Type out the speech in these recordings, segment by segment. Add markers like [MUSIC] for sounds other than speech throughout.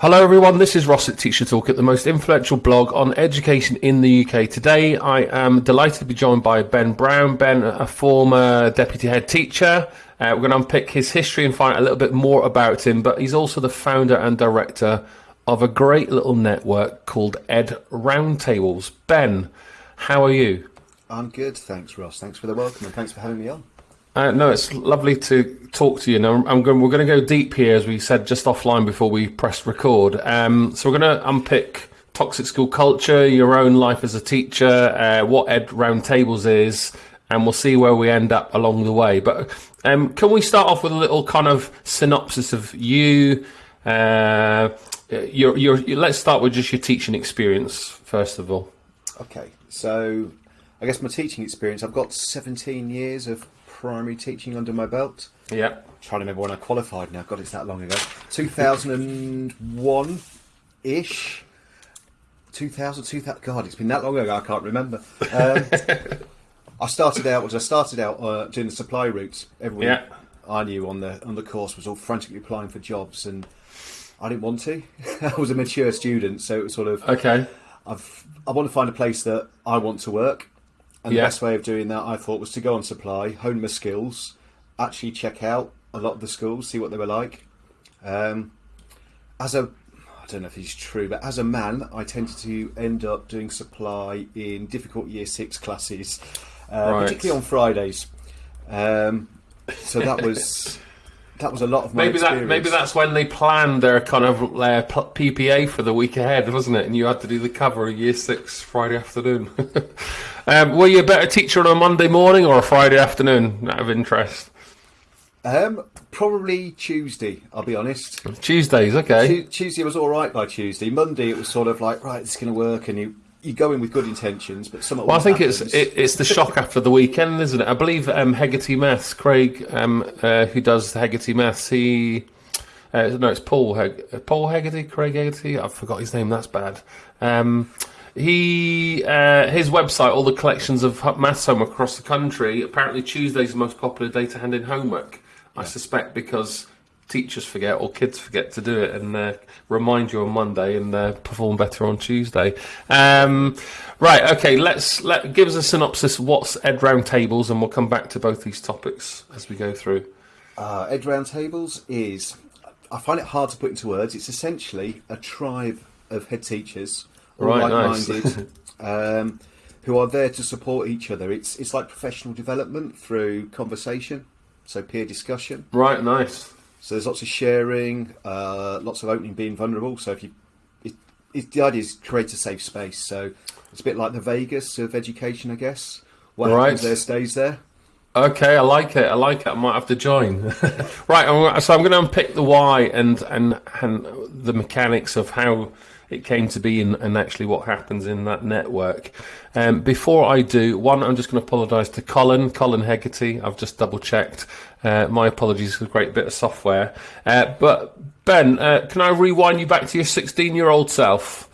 Hello everyone, this is Ross at Teacher Toolkit, at the most influential blog on education in the UK. Today I am delighted to be joined by Ben Brown. Ben, a former deputy head teacher. Uh, we're going to unpick his history and find out a little bit more about him, but he's also the founder and director of a great little network called Ed Roundtables. Ben, how are you? I'm good, thanks Ross. Thanks for the welcome and thanks for having me on. Uh, no, it's lovely to talk to you. Now, I'm going, we're going to go deep here, as we said just offline before we pressed record. Um, so we're going to unpick toxic school culture, your own life as a teacher, uh, what Ed Roundtables is, and we'll see where we end up along the way. But um, can we start off with a little kind of synopsis of you? Uh, your, your, let's start with just your teaching experience first of all. Okay, so I guess my teaching experience. I've got 17 years of primary teaching under my belt. Yeah. I'm trying to remember when I qualified now. God, it's that long ago. 2001 ish. 2000, 2000. God, it's been that long ago. I can't remember. Um, [LAUGHS] I started out was I started out uh, doing the supply routes. Everyone Yeah. I knew on the on the course was all frantically applying for jobs, and I didn't want to. [LAUGHS] I was a mature student, so it was sort of Okay. I've I want to find a place that I want to work, and Yeah. the best way of doing that I thought was to go on supply, hone my skills, actually check out a lot of the schools, see what they were like. Um, as a I don't know if it's true, but as a man, I tended to end up doing supply in difficult year six classes, uh, Right. particularly on Fridays. Um, so that was [LAUGHS] that was a lot of my Maybe that maybe that's when they planned their kind of p- PPA for the week ahead, wasn't it? And you had to do the cover of year six Friday afternoon. [LAUGHS] um, were you a better teacher on a Monday morning or a Friday afternoon? Out of interest, um, probably Tuesday. I'll be honest. Tuesdays, okay. Tu- Tuesday was all right by Tuesday. Monday it was sort of like right, it's going to work, and you you go in with good intentions, but some. Well, I think it's it, it's the shock after the weekend, isn't it? I believe um, Hegarty Maths, Craig, um, uh, who does Hegarty Maths, he uh, no, it's Paul Heg- Paul Hegarty, Craig Hegarty. I forgot his name. That's bad. Um, he uh, his website, all the collections of maths homework across the country. Apparently, Tuesday's the most popular day to hand in homework. I suspect because teachers forget or kids forget to do it and uh, remind you on Monday and uh, perform better on Tuesday. Um, right, okay, let's let give us a synopsis. What's Ed Roundtables, and we'll come back to both these topics as we go through. uh, Ed Roundtables is. I find it hard to put into words. It's essentially a tribe of head teachers, Right, nice. like-minded, [LAUGHS] um, who are there to support each other. It's it's like professional development through conversation, so peer discussion. Right, nice. So there's lots of sharing, uh, lots of opening, being vulnerable. So if you, it, it, the idea is create a safe space. So it's a bit like the Vegas of education, I guess. What Right. happens there stays there. Okay, I like it. I like it. I might have to join. [LAUGHS] right, so I'm going to unpick the why and and and the mechanics of how it came to be and, and actually what happens in that network. Um, before I do, one, I'm just going to apologise to Colin, Colin Hegarty. I've just double checked. Uh, my apologies for a great bit of software. Uh, but Ben, uh, can I rewind you back to your 16 year old self?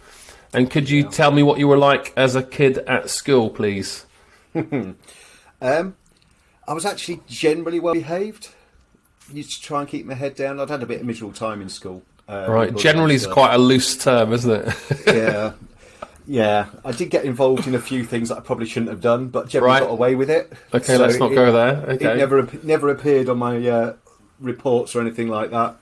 And could you tell me what you were like as a kid at school, please? [LAUGHS] Um, I was actually generally well behaved. Used to try and keep my head down. I'd had a bit of miserable time in school. Uh, Right, generally is quite a loose term, isn't it? yeah, [LAUGHS] yeah. I did get involved in a few things that I probably shouldn't have done, but generally Right. got away with it. Okay, So let's not it- go there. Okay. It never never appeared on my uh, reports or anything like that.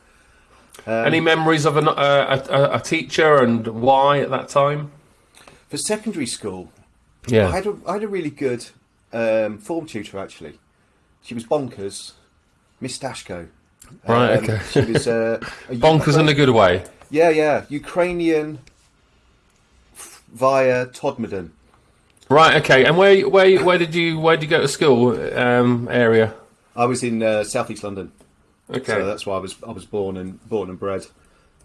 Um, Any memories of an, uh, a, a, teacher and why at that time? For secondary school, I Yeah. had a, I had a really good um, form tutor actually. She was bonkers, Miss Dashko. Right, Um, okay. She was uh, a [LAUGHS] Bonkers in a good way. Yeah, yeah, Ukrainian f- via Todmorden. Right, okay. And where where where did you where did you go to school um, area? I was in uh, southeast London, Okay. so that's why I was I was born and born and bred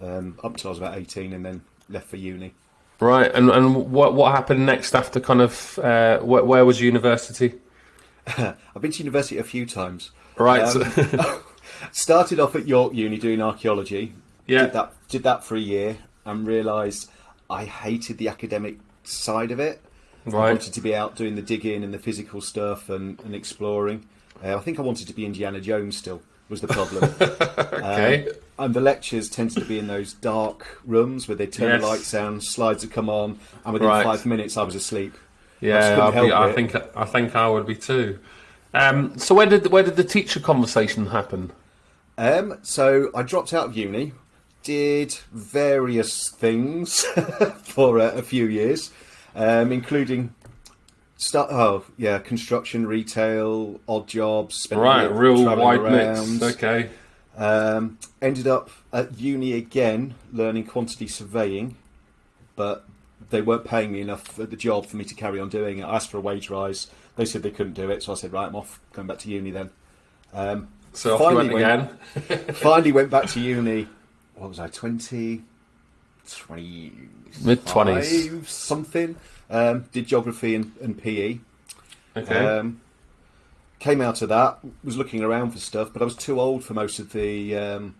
um, up until I was about eighteen, and then left for uni. Right, and and what what happened next after kind of uh, where, where was university? [LAUGHS] I've been to university a few times. Right. Um, [LAUGHS] started off at York Uni doing archaeology. Yeah. Did that did that for a year and realised I hated the academic side of it. I right. wanted to be out doing the digging and the physical stuff and, and exploring. Uh, I think I wanted to be Indiana Jones still. was the problem. [LAUGHS] Okay. Um, and the lectures tended to be in those dark rooms where they turn Yes. the lights down, slides would come on, and within Right. five minutes I was asleep. Yeah, I'll be, I think I think I would be too. Um, so where did where did the teacher conversation happen? Um, so I dropped out of uni, did various things [LAUGHS] for a, a few years, um, including start. Oh, yeah, construction, retail, odd jobs. Right, real wide around. mix. Okay. Um, ended up at uni again, learning quantity surveying, but they weren't paying me enough at the job for me to carry on doing it. I asked for a wage rise. They said they couldn't do it, so I said, right, I'm off, going back to uni then. Um, So off you went Finally again. [LAUGHS] finally went back to uni. What was I, 20, 20 Mid-twenties. something. Um, did geography and, and PE. Okay. Um, came out of that, was looking around for stuff, but I was too old for most of the, um,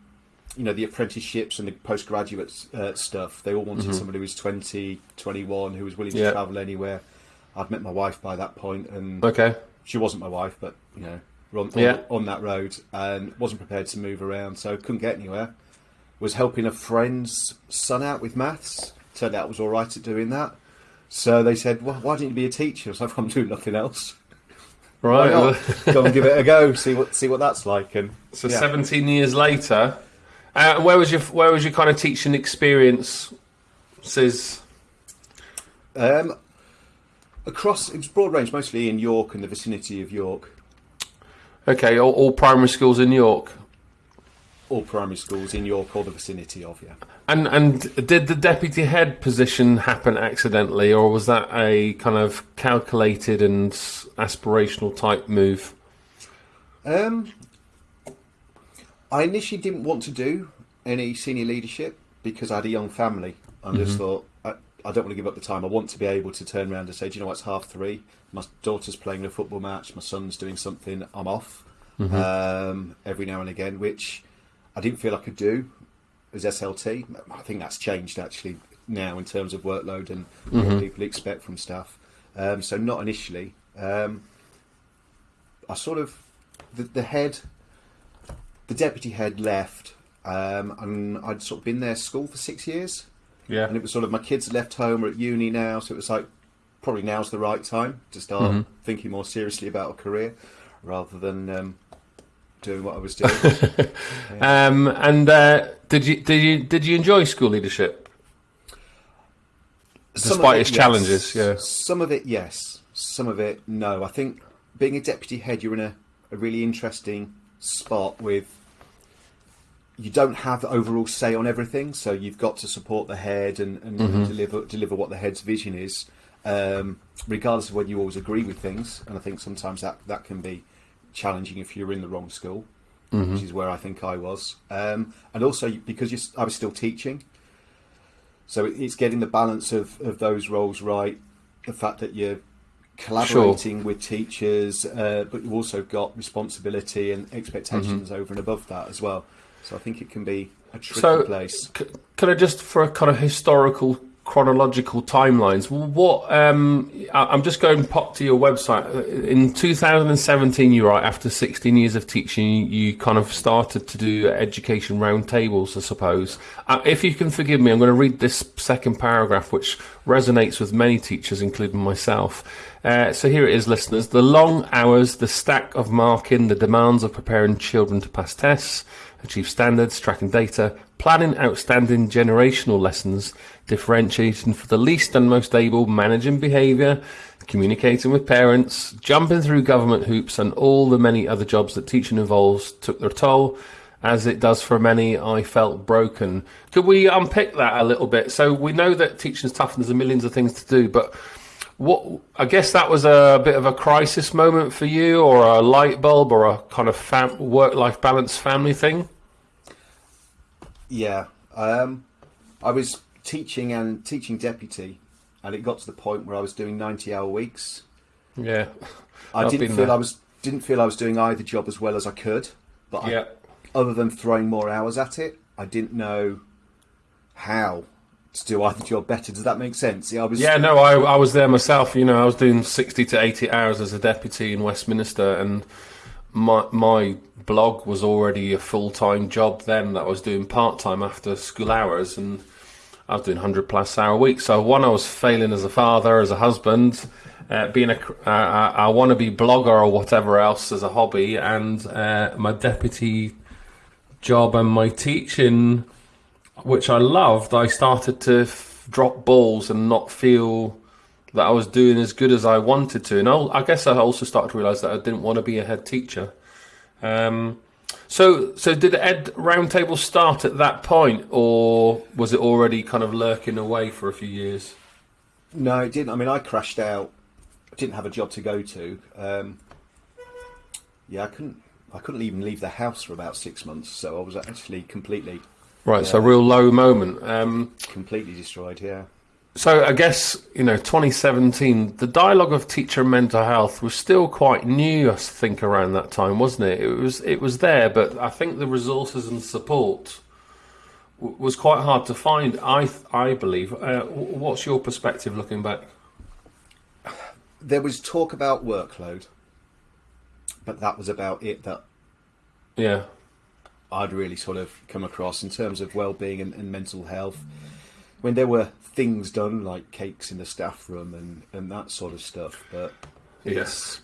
you know, the apprenticeships and the postgraduate uh, stuff. They all wanted somebody who was 20, 21, who was willing to Mm-hmm. Yeah. travel anywhere. I'd met my wife by that point, and okay. she wasn't my wife, but you know, on, on, Yeah. on that road, and wasn't prepared to move around, so couldn't get anywhere. Was helping a friend's son out with maths. Turned out I was all right at doing that. So they said, "Well, why didn't you be a teacher?" I was like, "I'm doing nothing else. [LAUGHS] Why Right. not? [LAUGHS] Go and give it a go. See what see what that's like." And So yeah. 17 years later, uh, where was your where was your kind of teaching experience? Says Um, across it was broad range, mostly in York and the vicinity of York. Okay, all, all primary schools in York. All primary schools in York or the vicinity of yeah. And and did the deputy head position happen accidentally, or was that a kind of calculated and aspirational type move? Um, I initially didn't want to do any senior leadership because I had a young family. I just thought I, don't want to give up the time. I want to be able to turn around and say, Do you know what? It's half three. My daughter's playing a football match. My son's doing something. I'm off um, every now and again, which I didn't feel I could do as SLT. I think that's changed actually now in terms of workload and what people expect from staff. Um, so not initially. Um, I sort of the, the head, the deputy head left, um, and I'd sort of been there school for six years, Yeah. and it was sort of my kids left home or at uni now, so it was like probably now's the right time to start Mm-hmm. thinking more seriously about a career rather than um, doing what I was doing. [LAUGHS] Um, and uh, did you did you did you enjoy school leadership? Despite it, its yes. challenges, yeah. Some of it, yes. Some of it, no. I think being a deputy head, you're in a, a really interesting spot with. You don't have overall say on everything, so you've got to support the head and, and Mm-hmm. deliver deliver what the head's vision is, um, regardless of whether you always agree with things. And I think sometimes that, that can be challenging if you're in the wrong school, Mm-hmm. which is where I think I was. Um, and also because I was still teaching, so it- it's getting the balance of, of those roles right. The fact that you're collaborating with teachers, uh, but you've also got responsibility and expectations over and above that as well. So I think it can be a tricky So- place. C- Could I just, for a kind of historical, chronological timelines, what? Um, I- I'm just going pop to your website. In 2017, you write after 16 years of teaching, you, you kind of started to do education roundtables, I suppose. Uh, if you can forgive me, I'm going to read this second paragraph, which resonates with many teachers, including myself. Uh, so here it is, listeners. The long hours, the stack of marking, the demands of preparing children to pass tests, achieve standards, tracking data, planning outstanding generational lessons, differentiating for the least and most able, managing behaviour, communicating with parents, jumping through government hoops, and all the many other jobs that teaching involves took their toll. As it does for many, I felt broken. Could we unpick that a little bit? So we know that teaching is tough and there's millions of things to do, but what I guess that was a bit of a crisis moment for you, or a light bulb, or a kind of fam- work-life balance family thing. Yeah, um, I was teaching and teaching deputy, and it got to the point where I was doing ninety-hour weeks. Yeah, I didn't feel there. I was didn't feel I was doing either job as well as I could, but I other than throwing more hours at it, I didn't know how to do either job better. Does that make sense? Yeah, I was. yeah. No, I I was there myself. You know, I was doing sixty to eighty hours as a deputy in Westminster, and my my blog was already a full time job then that I was doing part time after school hours, and I was doing hundred plus hour weeks. So one, I was failing as a father, as a husband, uh, being a uh, I want to be blogger or whatever else as a hobby, and uh, my deputy job and my teaching, which I loved, I started to f- drop balls and not feel that I was doing as good as I wanted to. And I'll, I guess I also started to realise that I didn't want to be a head teacher. Um, so, so did the Ed Roundtable start at that point, or was it already kind of lurking away for a few years? No, it didn't. I mean, I crashed out. I didn't have a job to go to. Um, yeah, I couldn't. I couldn't even leave the house for about six months. So I was actually completely, Right, so a real low moment. Um, completely destroyed. Yeah. So I guess you know, 2017, the dialogue of teacher and mental health was still quite new. I think around that time, wasn't it? It was it was there, but I think the resources and support w- was quite hard to find. I I believe. Uh, what's your perspective looking back? There was talk about workload, but that was about it. That Yeah, I'd really sort of come across in terms of well-being and, and mental health. When there were things done like cakes in the staff room and, and that sort of stuff, but yes.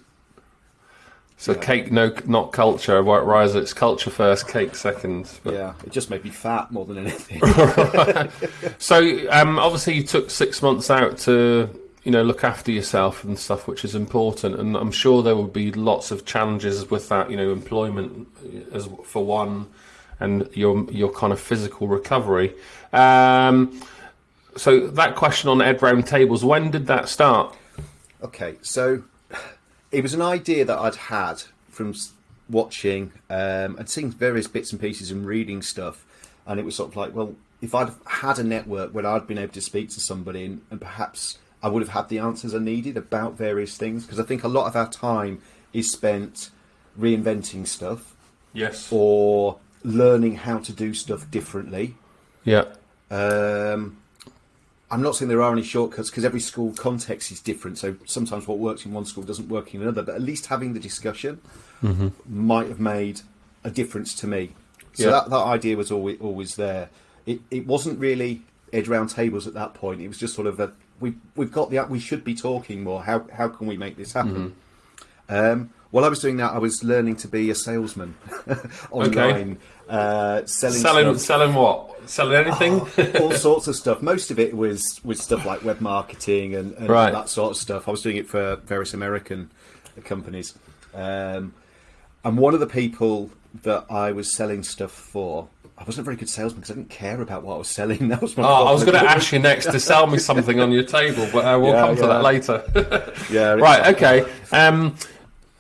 So Yeah. cake, no, not culture. White Rise, it's culture first, cake second. But- yeah, it just made me fat more than anything. [LAUGHS] [LAUGHS] So um, obviously you took six months out to you know look after yourself and stuff, which is important. And I'm sure there will be lots of challenges with that. You know, employment as for one, and your your kind of physical recovery. Um, so that question on Ed Round tables, when did that start? Okay, so it was an idea that I'd had from watching um, and seeing various bits and pieces and reading stuff, and it was sort of like, well, if I'd had a network where I'd been able to speak to somebody and, and perhaps I would have had the answers I needed about various things, because I think a lot of our time is spent reinventing stuff Yes. or learning how to do stuff differently. Yeah. Um, I'm not saying there are any shortcuts because every school context is different. So sometimes what works in one school doesn't work in another. But at least having the discussion might have made a difference to me. So Yeah. that, that idea was always always there. It it wasn't really Ed Round tables at that point. It was just sort of a we we've got the we should be talking more. How how can we make this happen? Um, while I was doing that, I was learning to be a salesman [LAUGHS] online, uh, selling Selling stuff selling what? Selling anything? [LAUGHS] all sorts of stuff. Most of it was was stuff like web marketing and, and Right. that sort of stuff. I was doing it for various American companies, um, and one of the people that I was selling stuff for, I wasn't a very good salesman because I didn't care about what I was selling. [LAUGHS] That was my. Oh, I was going to ask you next to sell me something on your table, but uh, we'll Yeah, come to yeah. that later. [LAUGHS] Yeah, right. Okay. Um,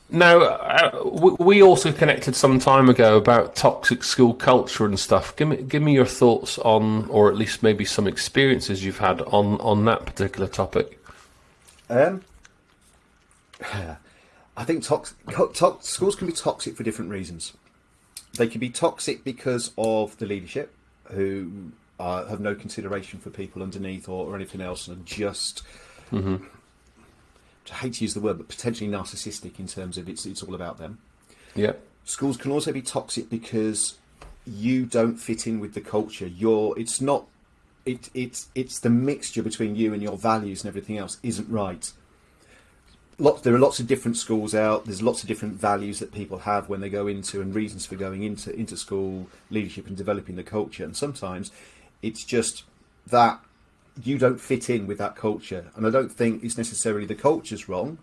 now, uh, we, we also connected some time ago about toxic school culture and stuff. Give me, give me your thoughts on, or at least maybe some experiences you've had on on that particular topic. Um, [SIGHS] I think tox- schools can be toxic for different reasons. They can be toxic because of the leadership, who uh, have no consideration for people underneath or, or anything else, and just. I hate to use the word, but potentially narcissistic in terms of it's it's all about them. Yeah. Schools can also be toxic because you don't fit in with the culture. You're it's not it it's it's the mixture between you and your values and everything else isn't right. Lots, there are lots of different schools out. There's lots of different values that people have when they go into and reasons for going into into school leadership and developing the culture. And sometimes it's just that you don't fit in with that culture. And I don't think it's necessarily the culture's wrong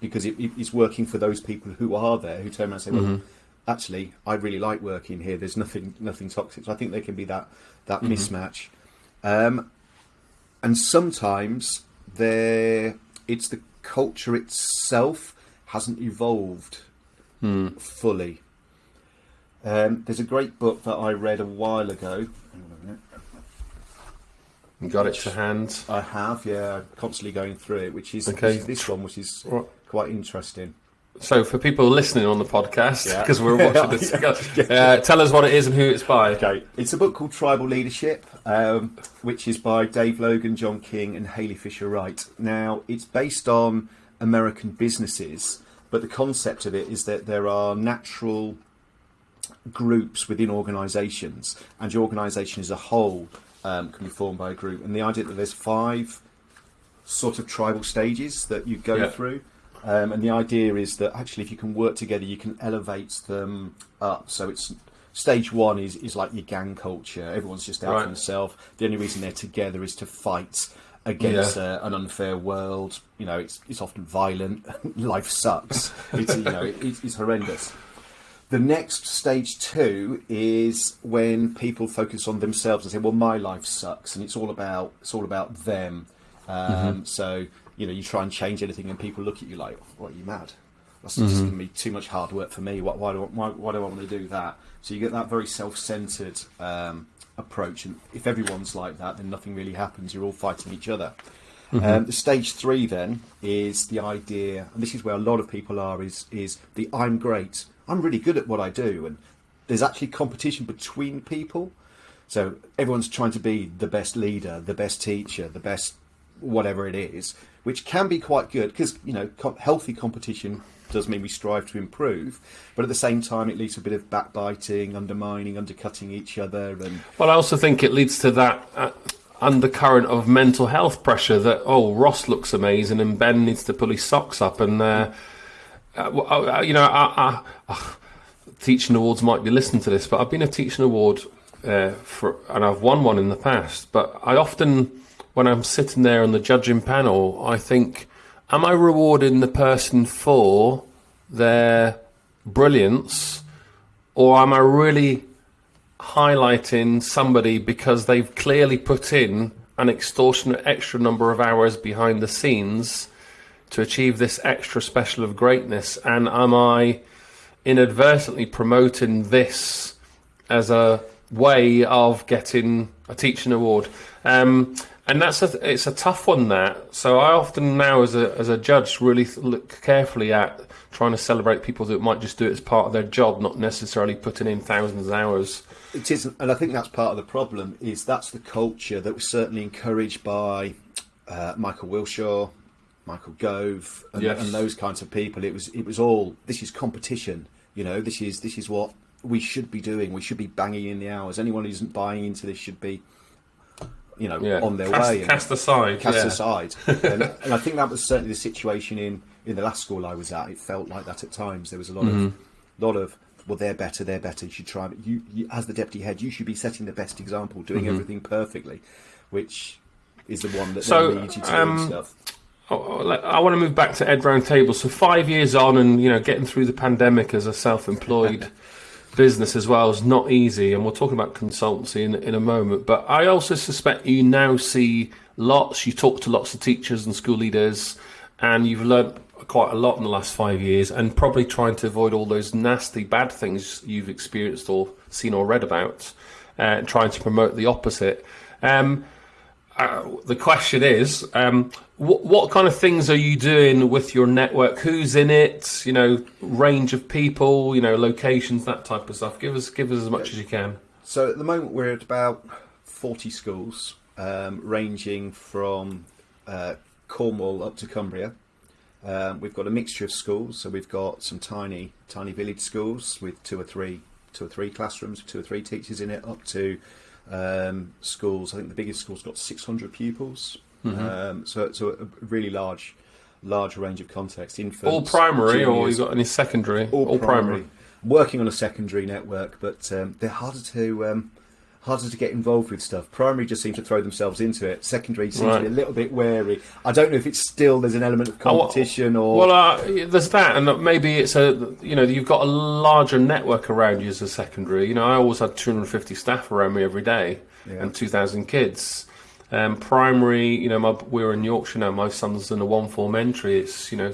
because it, it- it's working for those people who are there who turn around and say, "Well, actually, I really like working here. There's nothing nothing toxic." So I think there can be that that mismatch, um, and sometimes there it's the culture itself hasn't evolved fully. Um, there's a great book that I read a while ago. Hang on a minute. You got it to hand. I have, yeah, constantly going through it, which is, Okay. which is this one, which is Right. quite interesting. So, for people listening on the podcast, Yeah. because we're [LAUGHS] watching this, uh, tell us what it is and who it's by. Okay, it's a book called Tribal Leadership, um, which is by Dave Logan, John King, and Halee Fischer-Wright. Now, it's based on American businesses but the concept of it is that there are natural groups within organisations, and your organisation as a whole um, can be formed by a group. And the idea that there's five sort of tribal stages that you go Yeah. through. Um, and the idea is that actually, if you can work together, you can elevate them up. So it's stage one is, is like your gang culture. Everyone's just out Right. for themselves. The only reason they're together is to fight against Yeah. uh, an unfair world. You know, it's it's often violent. [LAUGHS] Life sucks. It's you know, it, it's, it's horrendous. The next stage two is when people focus on themselves and say, "Well, my life sucks," and it's all about it's all about them. Um, So you know, you try and change anything, and people look at you like, "What are you mad? That's just going to be too much hard work for me. Why, why do I, why, why do I want to do that?" So you get that very self-centered um, approach, and if everyone's like that, then nothing really happens. You're all fighting each other. Um, the stage three then is the idea, and this is where a lot of people are, is is the I'm great, I'm really good at what I do, and there's actually competition between people. So everyone's trying to be the best leader, the best teacher, the best whatever it is, which can be quite good because you know co- healthy competition does mean we strive to improve, but at the same time it leads to a bit of backbiting, undermining, undercutting each other, and Well, I also think it leads to that uh, undercurrent of mental health pressure that oh Ross looks amazing and Ben needs to pull his socks up and uh, uh, uh, you know I, I, uh, teaching awards might be listening to this, but I've been a teaching award uh, for and I've won one in the past. But I often when I'm sitting there on the judging panel, I think, am I rewarding the person for their brilliance, or am I really highlighting somebody because they've clearly put in an extortionate extra number of hours behind the scenes to achieve this extra special of greatness? And am i inadvertently promoting this as a way of getting a teaching award? Um, and that's a, it's a tough one that so i often now as a, as a judge really look carefully at trying to celebrate people that might just do it as part of their job not necessarily putting in thousands of hours It is, and I think that's part of the problem. Is that's the culture that was certainly encouraged by uh, Michael Wilshaw, Michael Gove, and, Yes. and those kinds of people. It was, it was all. This is competition. You know, this is this is what we should be doing. We should be banging in the hours. Anyone who isn't buying into this should be, you know, yeah. on their cast, way. and- cast aside cast yeah. aside. [LAUGHS] and, and I think that was certainly the situation in, in the last school I was at. It felt like that at times. There was a lot Mm-hmm. of lot of well, they're better, they're better. You should try. You, you as the deputy head, you should be setting the best example, doing Mm-hmm. everything perfectly, which is the one that So, then leads you to um, doing stuff. Oh, oh, let- I want to move back to Ed Roundtable. So five years on, and you know, getting through the pandemic as a self-employed [LAUGHS] business as well is not easy. And we'll talk about consultancy in in a moment. But I also suspect you now see lots. You talk to lots of teachers and school leaders, and you've learnt quite a lot in the last five years, and probably trying to avoid all those nasty bad things you've experienced or seen or read about, uh, and trying to promote the opposite. Um, uh, the question is, um, what, what kind of things are you doing with your network? Who's in it? You know, range of people, you know, locations, that type of stuff. Give us, give us as much as you can. So at the moment we're at about forty schools, um, ranging from uh, Cornwall up to Cumbria. Um, we've got a mixture of schools, so we've got some tiny, tiny village schools with two or three, two or three classrooms, two or three teachers in it, up to um, schools. I think the biggest school's got 600 pupils, um, so so a really large, large range of context. Infants, All primary, or juniors, you got any secondary? all, primary. Working on a secondary network, but um, they're harder to um, harder to get involved with stuff. Primary just seem to throw themselves into it. Secondary seems to be a little bit wary. I don't know if it's still there's an element of Oh, well- competition or Well, uh, there's that, and maybe it's a you know you've got a larger network around you as a secondary. You know, I always had 250 staff around me every day Yeah. and 2,000 kids. Um, primary, you know, my, we're in Yorkshire now. My son's in a one form entry. It's you know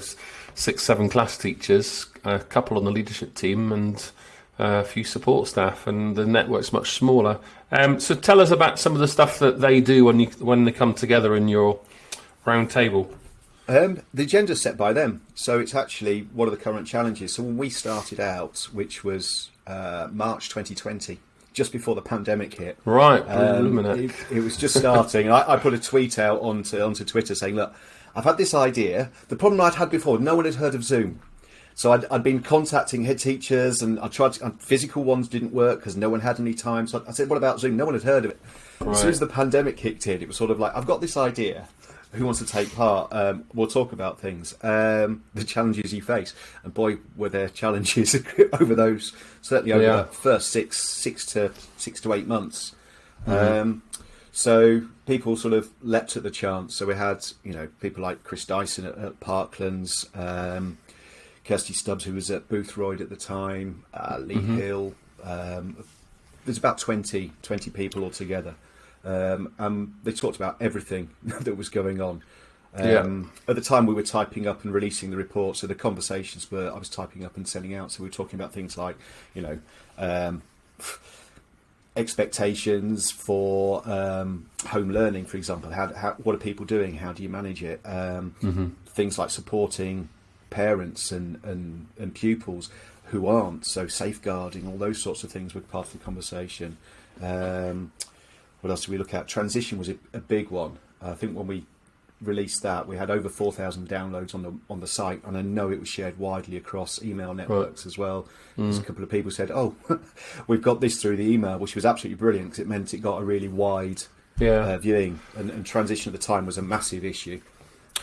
six, seven class teachers, a couple on the leadership team, and uh, a few support staff, and the network's much smaller. Um, so tell us about some of the stuff that they do when you when they come together in your round table. Um, the agenda's set by them, so it's actually one of the current challenges. So when we started out, which was uh, March 2020, just before the pandemic hit, Right, um, it, it was just starting. I, I put a tweet out onto onto Twitter saying, "Look, I've had this idea. The problem I'd had before, no one had heard of Zoom." So I'd, I'd been contacting head teachers, and I tried. To, physical ones didn't work because no one had any time. So I said, "What about Zoom?" No one had heard of it. As soon as the pandemic kicked in, it was sort of like, "I've got this idea. Who wants to take part? Um, we'll talk about things, um, [LAUGHS] the challenges you face." And boy, were there challenges [LAUGHS] over those. Certainly over Yeah. the first six, six to six to eight months. Um, so people sort of leapt at the chance. So we had, you know, people like Chris Dyson at, at Parklands, um, Kirsty Stubbs, who was at Boothroyd at the time, uh, Lee Hill. Um, there's about 20, 20 people altogether. Um, and they talked about everything [LAUGHS] that was going on. Um, At the time, we were typing up and releasing the report, so the conversations were I was typing up and sending out. So we were talking about things like, you know, um, expectations for um, home learning, for example. How, how what are people doing? How do you manage it? Um, Things like supporting parents and, and and pupils who aren't. So safeguarding, all those sorts of things were part of the conversation. Um, what else did we look at? Transition was a, a big one. I think when we released that, we had over 4,000 downloads on the on the site, and I know it was shared widely across email networks as well. There's a couple of people said, "Oh, [LAUGHS] we've got this through the email," which was absolutely brilliant because it meant it got a really wide Yeah. uh, viewing, and, and transition at the time was a massive issue.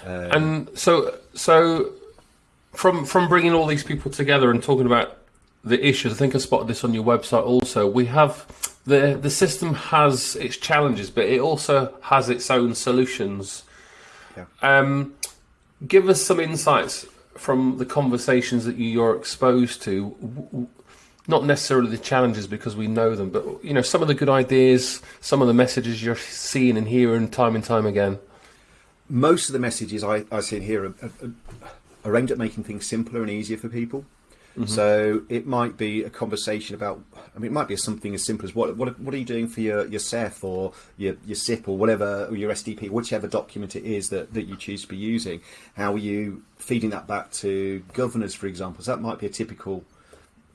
Um, And so, so from from bringing all these people together and talking about the issues, I think I spotted this on your website. Also, we have the the system has its challenges, but it also has its own solutions. Yeah. Um, give us some insights from the conversations that you're exposed to. Not necessarily the challenges because we know them, but you know some of the good ideas, some of the messages you're seeing and hearing time and time again. most of the messages I, I see in here are, are, are aimed at making things simpler and easier for people. So it might be a conversation about. I mean, it might be something as simple as what what, what are you doing for your your SEF or your your SIP or whatever or your SDP, whichever document it is that that you choose to be using. How are you feeding that back to governors, for example? So that might be a typical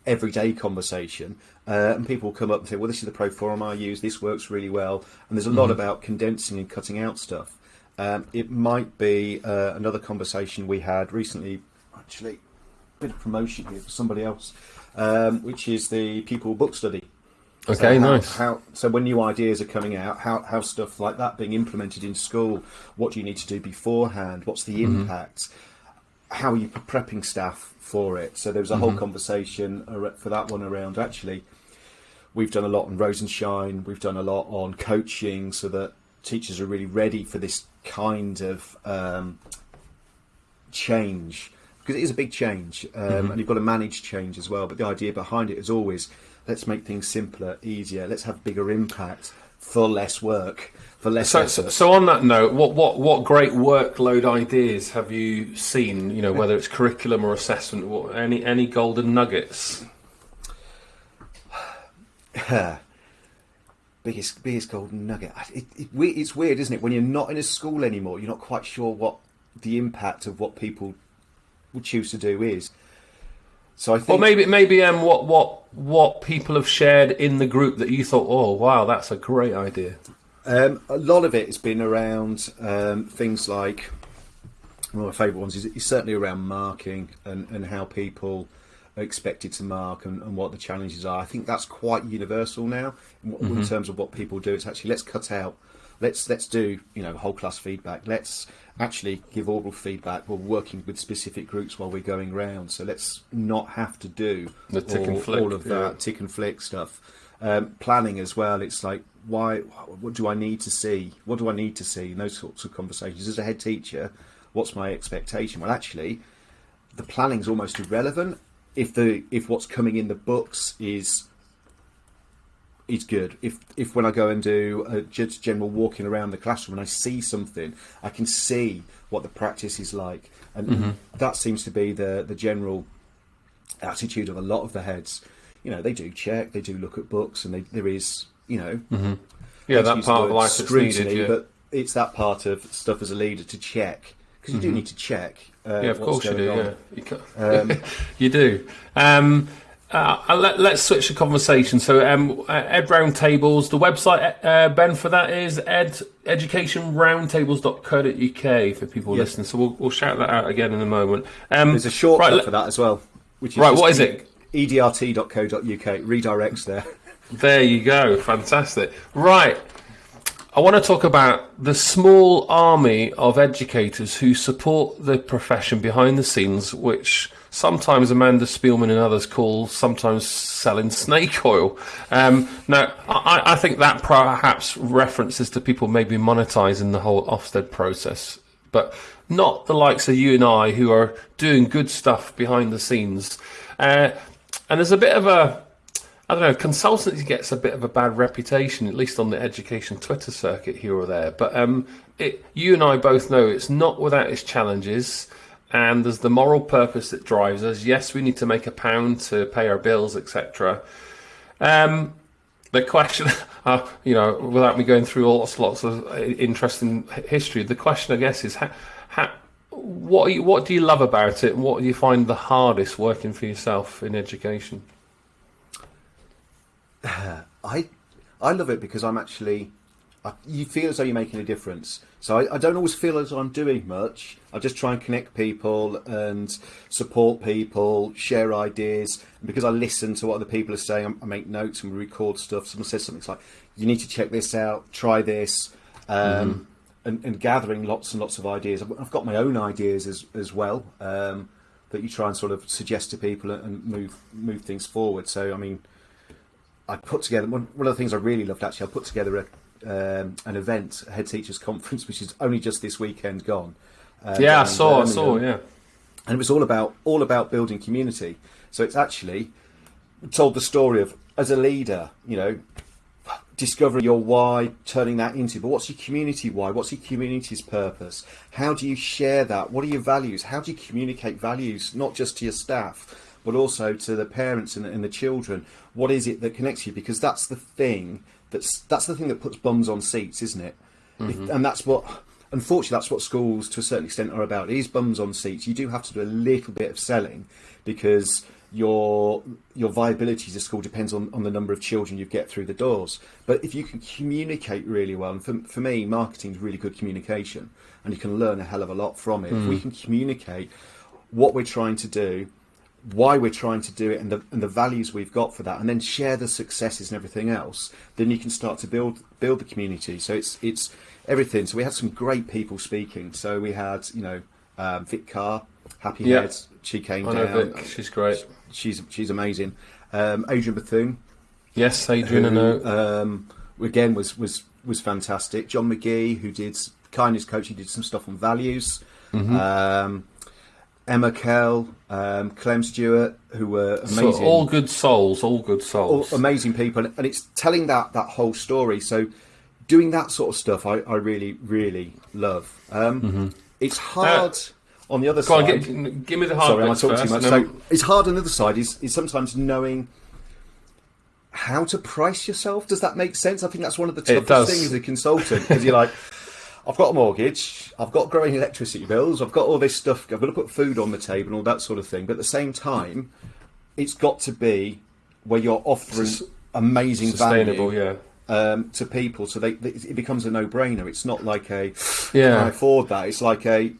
everyday conversation, uh, and people will come up and say, "Well, this is the pro forma I use. This works really well." And there's a lot about condensing and cutting out stuff. Um, it might be uh, another conversation we had recently, actually, a bit of promotion here for somebody else, um, which is the pupil book study. Okay, So how, nice. How, so when new ideas are coming out, how, how stuff like that being implemented in school, what do you need to do beforehand? What's the Mm-hmm. impact? How are you prepping staff for it? So there was a Mm-hmm. whole conversation for that one around actually. We've done a lot on Rosenshine. We've done a lot on coaching so that teachers are really ready for this kind of um, change because it is a big change um, Mm-hmm. and you've got to manage change as well. But the idea behind it is always let's make things simpler, easier. Let's have bigger impact for less work, for less So, effort. so, so on that note, what, what, what great workload ideas have you seen? You know, whether it's curriculum or assessment, what, any any golden nuggets? [SIGHS] [LAUGHS] biggest biggest golden nugget. It, it, it's weird, isn't it? When you're not in a school anymore, you're not quite sure what the impact of what people would choose to do is. So I think Or maybe maybe um, what what what people have shared in the group that you thought, oh wow, that's a great idea. Um, a lot of it has been around um, things like one of my favourite ones is, is certainly around marking and, and how people expected to mark and, and what the challenges are. I think that's quite universal now in, what- in terms of what people do. It's actually let's cut out, let's let's do you know whole class feedback. Let's actually give oral feedback. We're working with specific groups while we're going round, so let's not have to do The tick and all, flick, all of that yeah. tick and flick stuff. Um, planning as well. It's like, why? What do I need to see? What do I need to see? in those sorts of conversations. As a head teacher, what's my expectation? Well, actually, the planning's almost irrelevant if the if what's coming in the books is is good. If if when I go and do a just general walking around the classroom and I see something, I can see what the practice is like, and mm-hmm. that seems to be the the general attitude of a lot of the heads. You know, they do check, they do look at books, and they, there is, you know, mm-hmm. Yeah, let's that part of life scrutiny, needed. Yeah. but it's that part of stuff as a leader to check because you do mm-hmm. need to check. Uh, yeah, of course you do. on. Yeah, you, ca- [LAUGHS] [LAUGHS] you do. Um, uh, let, us switch the conversation. So, um, uh, Ed Roundtables, the website, uh, Ben, for that is ed educationroundtables.co.uk for people Yes. listening. So, we'll, we'll shout that out again in a moment. Um, There's a shortcut right, for that as well. Which is Right, what is it? edrt.co.uk redirects there. There you go. Fantastic. Right. I want to talk about the small army of educators who support the profession behind the scenes, which sometimes Amanda Spielman and others call sometimes selling snake oil. Um, now, I, I think that perhaps references to people maybe monetizing the whole Ofsted process, but not the likes of you and I who are doing good stuff behind the scenes. Uh, and there's a bit of a I don't know. Consultancy gets a bit of a bad reputation, at least on the education Twitter circuit here or there. But um, it, you and I both know it's not without its challenges, and there's the moral purpose that drives us. Yes, we need to make a pound to pay our bills, etc. Um, the question, [LAUGHS] uh, you know, without me going through lots, lots of interesting history, the question, I guess, is what, you, what do you love about it? What do you find the hardest working for yourself in education? [SIGHS] I I love it because I'm actually. I, you feel as though you're making a difference. So I, I don't always feel as though I'm doing much. I just try and connect people and support people, share ideas. And because I listen to what other people are saying, I, make notes and we record stuff. Someone says something it's like, "You need to check this out. Try this." Um, and, and gathering lots and lots of ideas. I've I've got my own ideas as as well um, that you try and sort of suggest to people and move move things forward. So I mean, I put together one, one of the things I really loved actually. I put together a, um, an event, a head teachers [LAUGHS] conference, which is only just this weekend gone. Uh, Yeah, I in saw, I saw, yeah. and it was all about all about building community. So it's actually told the story of as a leader, you know, discovering your why, turning that into. But what's your community why? What's your community's purpose? How do you share that? What are your values? How do you communicate values not just to your staff, but also to the parents and, and the children? What is it that connects you? Because that's the thing that's that's the thing that puts bums on seats, isn't it? If- mm-hmm. and that's what. Unfortunately, that's what schools, to a certain extent, are about. It is bums on seats. You do have to do a little bit of selling because your your viability as a school depends on, on the number of children you get through the doors. But if you can communicate really well, and for, for me, marketing is really good communication, and you can learn a hell of a lot from it. If we mm-hmm. can communicate what we're trying to do, why we're trying to do it, and the and the values we've got for that, and then share the successes and everything else, then you can start to build build the community. So it's it's everything. So we had some great people speaking. So we had you know um, Vic Carr, Happy Yeah. Heads. She came I know. Vic, she's great. She's she's amazing. Um, Adrian Bethune, Yes, Adrian, I know. um, again was was was fantastic. John McGee, who did kindness coach, he did some stuff on values. Mm-hmm. Um, Emma Kell, um, Clem Stewart, who were So amazing, all good souls, all good all souls. amazing people, and it's telling that that whole story. So, doing that sort of stuff, I, I really really love. Um, It's hard on the other Mm-hmm. Uh, Go on, side. give, give me the hard Sorry, I first, too much? So it's hard on the other side is, is sometimes knowing how to price yourself. Does that make sense? I think that's one of the toughest things as a consultant because you're like, [LAUGHS] I've got a mortgage, I've got growing electricity bills, I've got all this stuff, I've got to put food on the table and all that sort of thing. But at the same time, it's got to be where you're offering amazing sustainable, value yeah. um, to people, so they, they, it becomes a no-brainer. It's not like a Yeah. can I afford that? It's like a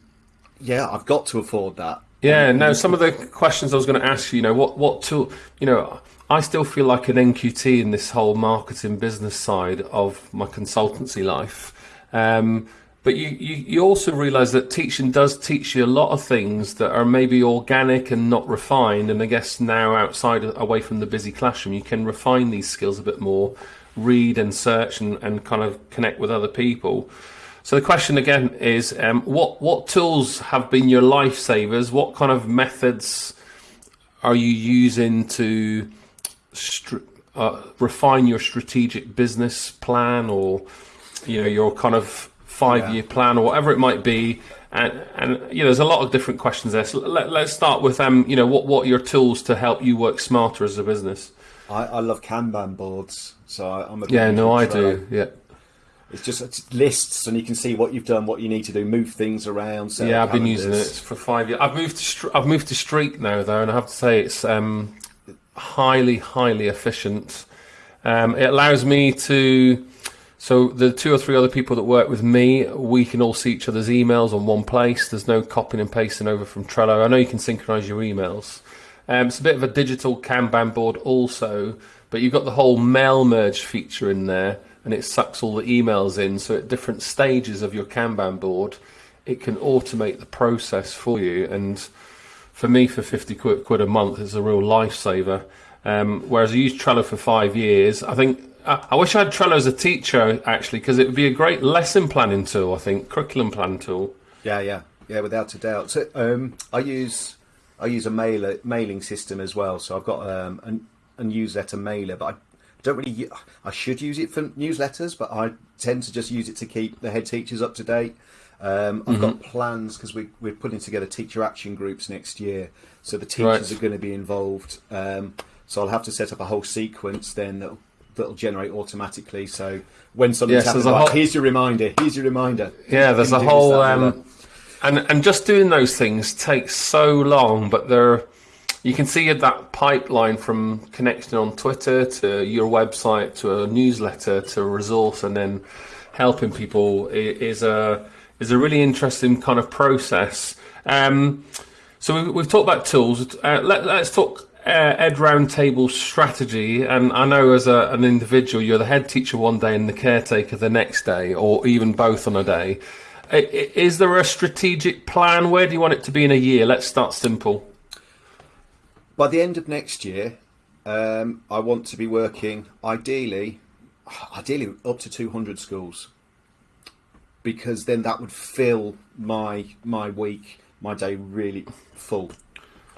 yeah, I've got to afford that. Yeah, no, some of the questions I was going to ask you, you know, what, what tool, you know, I still feel like an NQT in this whole marketing business side of my consultancy life. Um, but you, you, you also realize that teaching does teach you a lot of things that are maybe organic and not refined. And I guess now outside, away from the busy classroom, you can refine these skills a bit more, read and search and, and kind of connect with other people. So the question again is, um, what what tools have been your lifesavers? What kind of methods are you using to uh, refine your strategic business plan, or you know your kind of five year plan, or whatever it might be? And, and you know, there's a lot of different questions there. So let, let's start with um, you know, what what are your tools to help you work smarter as a business? I, I love Kanban boards, so I, I'm a Yeah, no, I do. Yeah. It's just it's lists, and you can see what you've done, what you need to do, move things around. Yeah, I've been using it for five years. I've moved to I've moved to Streak now though, and I have to say it's um highly, highly efficient. Um, it allows me to, so the two or three other people that work with me, we can all see each other's emails on one place. There's no copying and pasting over from Trello. I know you can synchronize your emails. Um, it's a bit of a digital Kanban board also, but you've got the whole mail merge feature in there and it sucks all the emails in. So at different stages of your Kanban board, it can automate the process for you. And for me, for 50 quid, a month, it's a real lifesaver. Um, whereas I used Trello for five years, I think I, I wish I had Trello as a teacher actually, because it would be a great lesson planning tool. I think curriculum plan tool. Yeah, yeah, yeah, without a doubt. So um, I use I use a mailer mailing system as well. So I've got um, a, a newsletter mailer, but I don't really. I should use it for newsletters, but I tend to just use it to keep the head teachers up to date. Um, I've mm-hmm. got plans because we, we're putting together teacher action groups next year, so the teachers right. are going to be involved. Um, so I'll have to set up a whole sequence then that'll, that'll generate automatically. So when something's yes, happening, whole... here's your reminder. Here's your reminder. Yeah, there's a whole. Um, and and just doing those things takes so long, but they're you can see that pipeline from connecting on Twitter to your website to a newsletter to a resource and then helping people is a is a really interesting kind of process. Um, so we've, we've, talked about tools. Uh, let, us talk Ed Roundtable strategy, and I know as a, an individual, you're the head teacher one day and the caretaker the next day, or even both on a day. Is there a strategic plan? Where do you want it to be in a year? Let's start simple. By the end of next year, um, I want to be working ideally, ideally up to 200 schools, because then that would fill my my week, my day really full.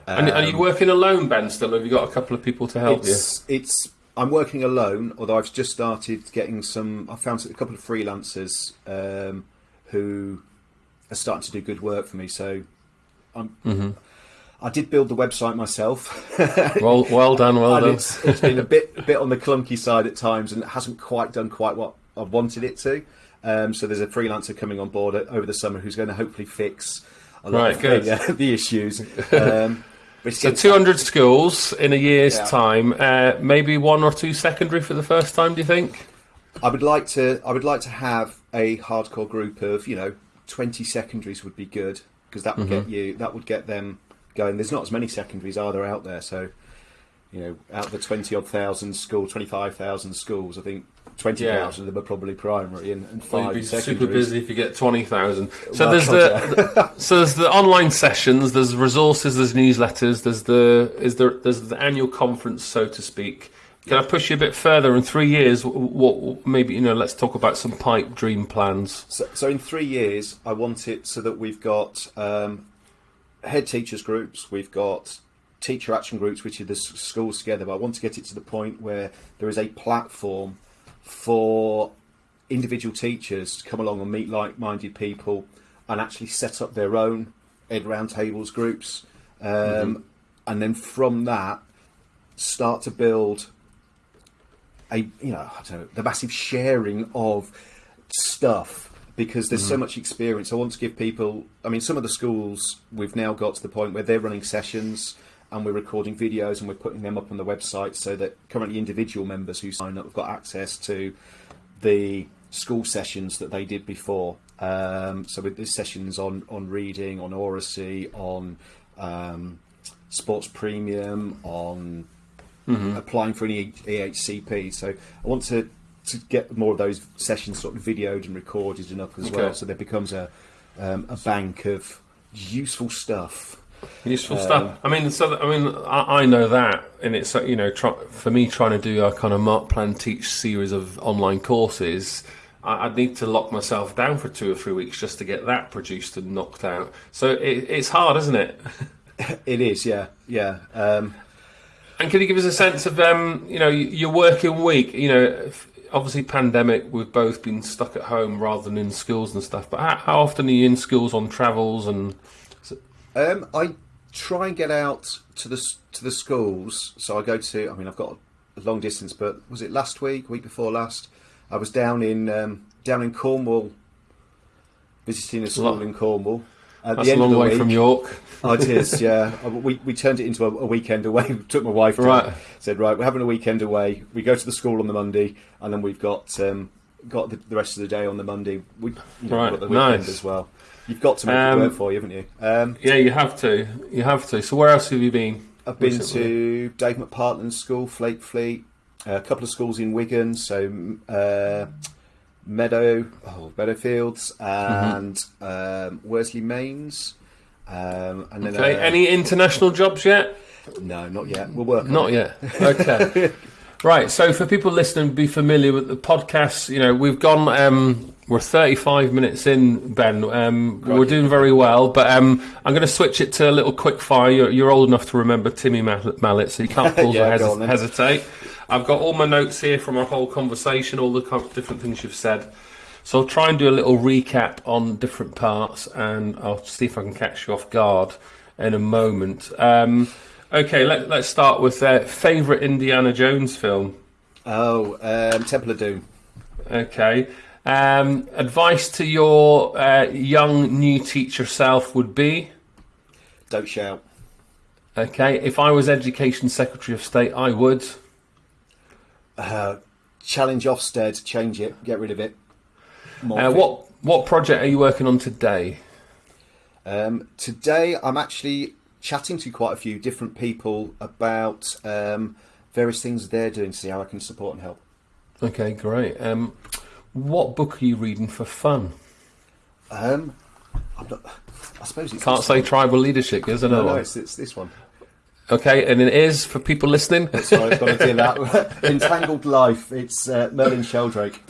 And are you um, working alone, Ben? Still, have you got a couple of people to help it's, you? It's I'm working alone, although I've just started getting some. I found a couple of freelancers um, who are starting to do good work for me. So I'm. Mm-hmm. I did build the website myself. [LAUGHS] well, well done, well done. It's, it's been a bit, a bit on the clunky side at times, and it hasn't quite done quite what I wanted it to. Um, so there's a freelancer coming on board over the summer who's going to hopefully fix a lot right, of the, uh, [LAUGHS] the, issues. [LAUGHS] Um, so 200 schools in a year's yeah. time. Uh, maybe one or two secondary for the first time. Do you think? I would like to. I would like to have a hardcore group of you know 20 secondaries would be good because that would mm-hmm. get you. That would get them going. There's not as many secondaries are there out there, so you know, out of the 20 odd thousand schools, 25,000 schools, I think 20,000 yeah. of them are probably primary and, and five well, you'd be super busy if you get 20,000. So well, there's the, so there's the online sessions, there's resources, there's newsletters, there's the is there there's the annual conference so to speak. Can yeah. I push you a bit further in 3 years what maybe you know let's talk about some pipe dream plans. So, so in 3 years I want it so that we've got um, head teachers groups, we've got teacher action groups, which are the schools together. But I want to get it to the point where there is a platform for individual teachers to come along and meet like-minded people and actually set up their own ed roundtables groups, um, mm-hmm. and then from that start to build a you know I don't know the massive sharing of stuff because there's mm-hmm. so much experience. I want to give people. I mean, some of the schools we've now got to the point where they're running sessions and we're recording videos and we're putting them up on the website so that currently individual members who sign up have got access to the school sessions that they did before. Um, so with these sessions on on reading, on oracy, on um, sports premium, on mm-hmm. applying for an EHCP. So I want to to get more of those sessions sort of videoed and recorded and up as okay. well, so there becomes a um, a bank of useful stuff Useful um, stuff. I mean, so I mean, I, I, know that, and it's you know, try, for me trying to do a kind of Mark Plan Teach series of online courses, I, would need to lock myself down for two or three weeks just to get that produced and knocked out. So it, it's hard, isn't it? [LAUGHS] it is, yeah, yeah. Um, and can you give us a sense of, um, you know, your working week? You know, obviously pandemic, we've both been stuck at home rather than in schools and stuff. But how, how often are you in schools on travels and? Um, I try and get out to the to the schools. So I go to. I mean, I've got a long distance, but was it last week, week before last? I was down in um, down in Cornwall, visiting a school in Cornwall. At That's the a long way week, from York. Oh, it is, yeah. Uh, We, we turned it into a, a weekend away. [LAUGHS] Took my wife down. Right. Said, right, we're having a weekend away. We go to the school on the Monday, and then we've got um, got the, the rest of the day on the Monday. We you know, Right, we've got the weekend nice. as well. You've got to make Um, it work for you, haven't you? Um, Yeah, you have to. You have to. So where else have you been? I've been recently? to Dave McPartland's school, Flakefleet, a couple of schools in Wigan, so uh, Meadow, oh, Meadowfields, and um, Worsley Mesnes. Um, and then Okay. uh, Any international jobs yet? no, not yet. We'll work. on Not yet. Okay. [LAUGHS] right. So for people listening, be familiar with the podcast. You know, we've gone. Um, we're 35 minutes in, Ben. Um, we're doing very well, but um, I'm going to switch it to a little quick fire. You're, you're old enough to remember Timmy Mallett, so you can't [LAUGHS] pause Yeah, or hes- hesitate. I've got all my notes here from our whole conversation, all the different things you've said. So I'll try and do a little recap on different parts, and I'll see if I can catch you off guard in a moment. Um, okay, let, let's start with uh, favourite Indiana Jones film. Oh, um, Temple of Doom. Okay. Um, advice to your uh, young new teacher self would be Don't shout. okay. If I was Education Secretary of State, I would. Uh, challenge Ofsted. Change it. Get rid of it. Uh, what what project are you working on today? Um, today, I'm actually chatting to quite a few different people about um, various things they're doing to see how I can support and help. Okay, great. Um, what book are you reading for fun? Um, I'm not, I suppose it's Can't say one. tribal leadership. Is another No, no, one. it's, it's this one. Okay, and it is for people listening. Sorry, I've got to do that. [LAUGHS] [LAUGHS] Entangled Life. It's uh, Merlin Sheldrake.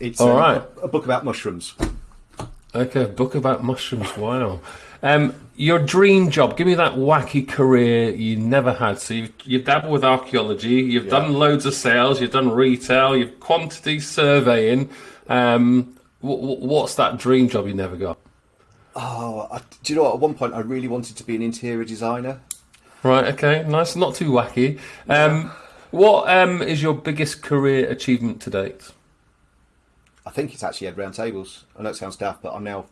It's All um, right. a, a book about mushrooms. Okay, a book about mushrooms. Wow. Um, your dream job. Give me that wacky career you never had. So you've, you've dabbled with archaeology. You've Yeah. done loads of sales. You've done retail. You've quantity surveying. Um, wh- wh- what's that dream job you never got? Oh, I, do you know what? At one point, I really wanted to be an interior designer. Right. Okay. Nice. Not too wacky. Um, what um, is your biggest career achievement to date? I think it's actually Ed Roundtables. I know it sounds daft, but I'm now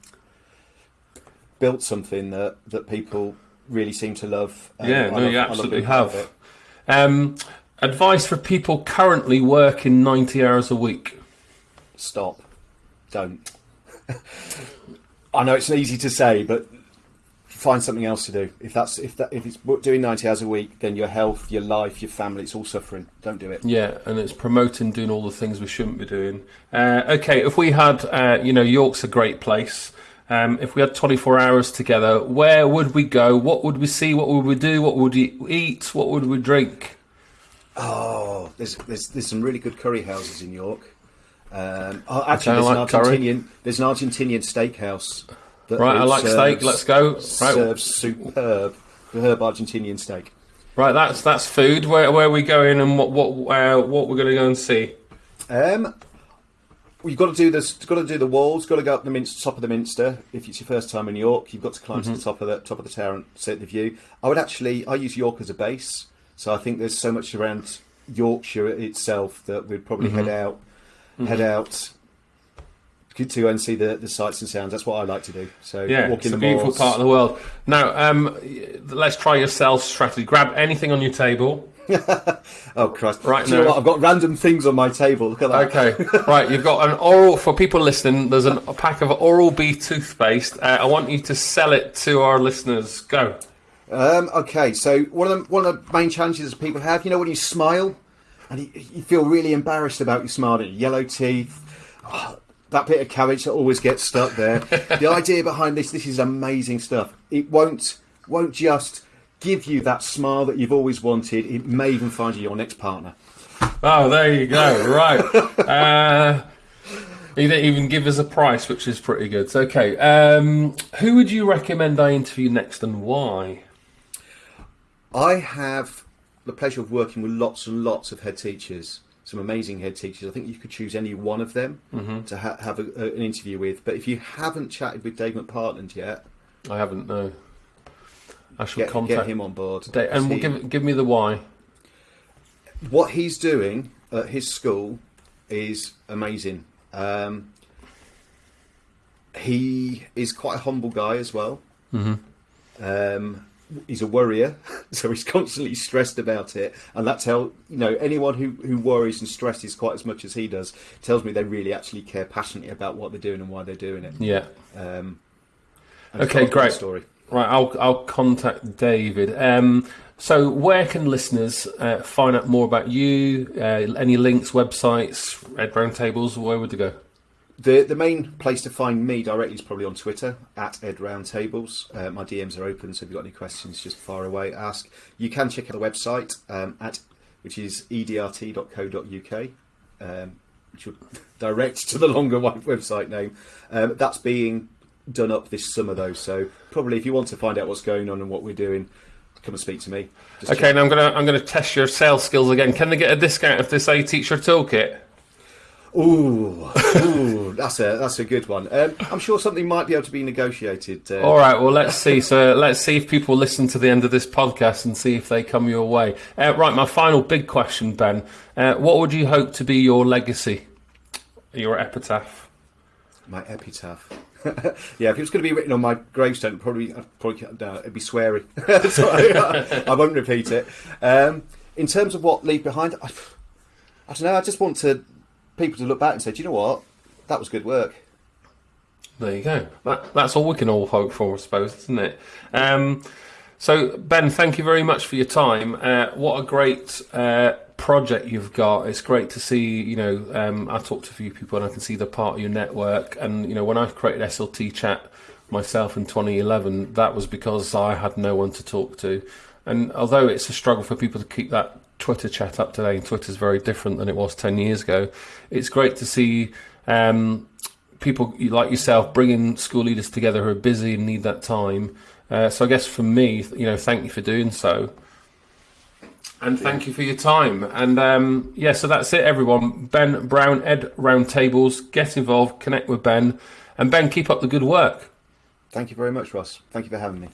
built something that, that people really seem to love. and Yeah, no, love- you absolutely being part of have. Um, advice for people currently working ninety hours a week. Stop. Don't. I know it's easy to say, but find something else to do. If that's if that if it's doing ninety hours a week, then your health, your life, your family, it's all suffering. Don't do it. Yeah, and it's promoting doing all the things we shouldn't be doing. Uh, okay, if we had, uh, you know, York's a great place. Um, if we had 24 hours together, where would we go? What would we see? What would we do? What would we eat? What would we drink? Oh, there's there's there's some really good curry houses in York. Um, oh, actually, there's like an. Argentinian there's an Argentinian steakhouse. Right, I like serves- steak. Let's go. Right, Serves superb, superb Argentinian steak. right. That's that's food. Where where are we going and what what uh, what we're going to go and see? Um, you've got to do this. Got to do the walls. Got to go up the minster, top of the Minster. If it's your first time in York, you've got to climb to the mm-hmm. top of the top of the tower and see the view. I would actually. I use York as a base, so I think there's so much around Yorkshire itself that we'd probably head mm-hmm. out, mm-hmm. head out to and see the, the sights and sounds. That's what I like to do. So Yeah, walk it's in a the beautiful malls. part of the world. Now, um, let's try your sales strategy. Grab anything on your table. [LAUGHS] Oh Christ! Right Do you know now. what? I've got random things on my table. Look at that. Okay, right. You've got an oral for people listening. There's an, a pack of Oral B toothpaste. Uh, I want you to sell it to our listeners. Go. Um, okay, so one of the one of the main challenges that people have, you know, when you smile and you, you feel really embarrassed about your smile, your yellow teeth, oh, [SIGHS] that bit of cabbage that always gets stuck there. [LAUGHS] the idea behind this, this is amazing stuff. It won't won't just give you that smile that you've always wanted. It may even find you your next partner. Oh, there you go. Right. [LAUGHS] Uh, he didn't even give us a price, which is pretty good. So, okay. Um, who would you recommend I interview next, and why? I have the pleasure of working with lots and lots of head teachers, some amazing head teachers. I think you could choose any one of them to ha- have a, a, an interview with. But if you haven't chatted with Dave McPartland yet, I haven't. No. I shall get, contact get him on board. Da- and He- give give me the why. what he's doing at his school is amazing. Um, he is quite a humble guy as well. Mm-hmm. Um, he's a worrier, [LAUGHS] so he's constantly stressed about it, and that's how you know anyone who who worries and stresses quite as much as he does tells me they really actually care passionately about what they're doing and why they're doing it. Yeah. Um, Okay, great. Story. Right, I'll I'll contact David. Um, so where can listeners uh, find out more about you? Uh, any links, websites, Ed Roundtables? Where would they go? The the main place to find me directly is probably on Twitter at Ed Roundtables. Uh, my DMs are open, so if you've got any questions, just fire away, ask. You can check out the website um, at which is edrt.co.uk, um, which will [LAUGHS] direct to the longer [LAUGHS] website name. Um, that's being done up this summer though, so probably if you want to find out what's going on and what we're doing, come and speak to me. Just Okay, now I'm gonna I'm gonna test your sales skills again. Can they get a discount if they say teacher toolkit? Ooh, [LAUGHS] ooh, that's a that's a good one. Um, I'm sure something might be able to be negotiated. Uh, All right, well let's see. So let's see if people listen to the end of this podcast and see if they come your way. Uh, right, my final big question, Ben. Uh, what would you hope to be your legacy, your epitaph? My epitaph. [LAUGHS] yeah, if it was going to be written on my gravestone, probably I'd probably no, it'd be sweary. [LAUGHS] so I, [LAUGHS] I won't repeat it. Um, in terms of what leave behind, I, I don't know. I just want to people to look back and say, do you know what? That was good work. There you go. That, that's all we can all hope for, I suppose, isn't it? Um, so, Ben, thank you very much for your time. Uh, what a great uh, project you've got. It's great to see, you know, um, I talked to a few people and I can see they're part of your network. And, you know, when I created SLT Chat myself in 2011, that was because I had no one to talk to. And although it's a struggle for people to keep that Twitter chat up today, and Twitter's very different than it was 10 years ago, it's great to see um, people like yourself bringing school leaders together who are busy and need that time. Uh, so I guess for me, you know, thank you for doing so. And thank you for your time. And um, yeah, so that's it, everyone. Ben Brown, Ed Roundtables, get involved, connect with Ben. And Ben, keep up the good work. Thank you very much, Ross. Thank you for having me.